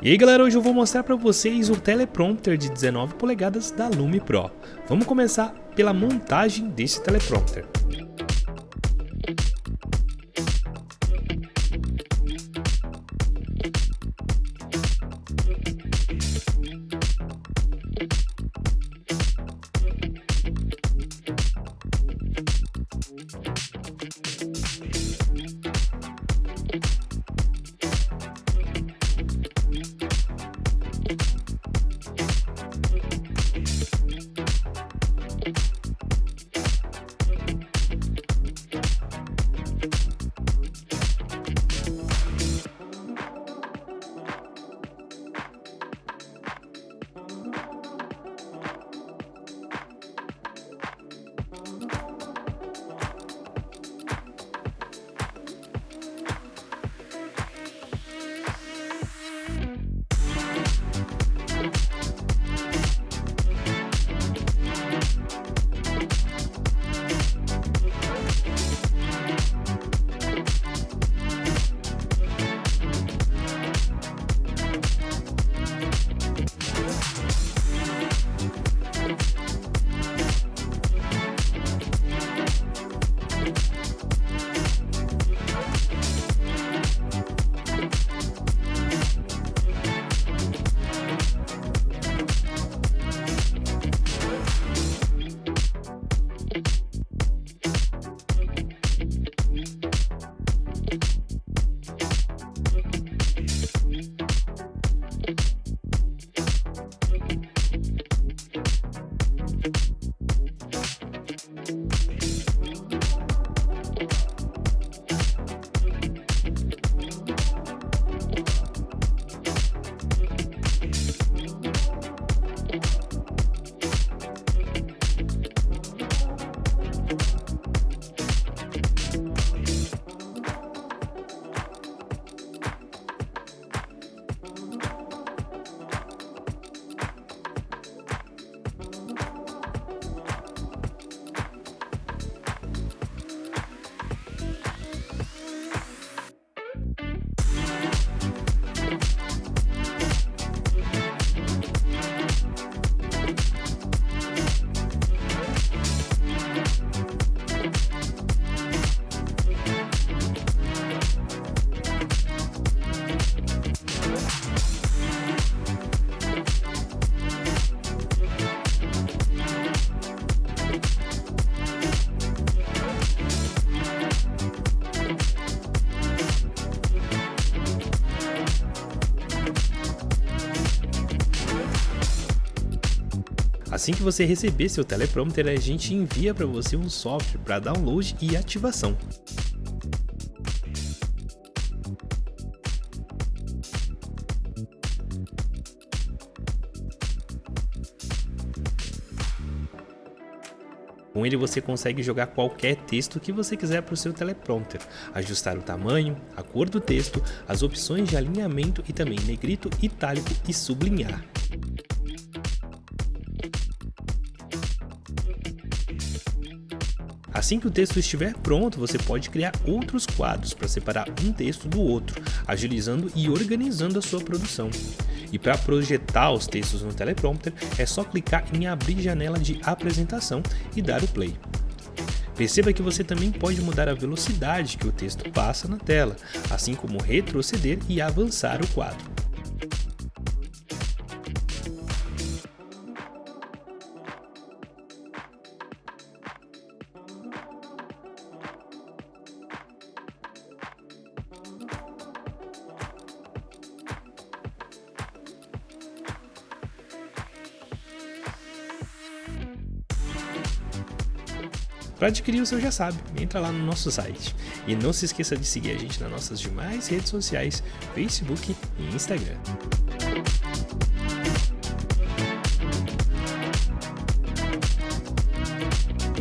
E aí galera, hoje eu vou mostrar para vocês o teleprompter de 19 polegadas da Lume Pro. Vamos começar pela montagem desse teleprompter. Assim que você receber seu teleprompter, a gente envia para você um software para download e ativação. Com ele você consegue jogar qualquer texto que você quiser para o seu teleprompter, ajustar o tamanho, a cor do texto, as opções de alinhamento e também negrito, itálico e sublinhar. Assim que o texto estiver pronto, você pode criar outros quadros para separar um texto do outro, agilizando e organizando a sua produção. E para projetar os textos no teleprompter, é só clicar em abrir janela de apresentação e dar o play. Perceba que você também pode mudar a velocidade que o texto passa na tela, assim como retroceder e avançar o quadro. Para adquirir o seu já sabe, entra lá no nosso site. E não se esqueça de seguir a gente nas nossas demais redes sociais, Facebook e Instagram.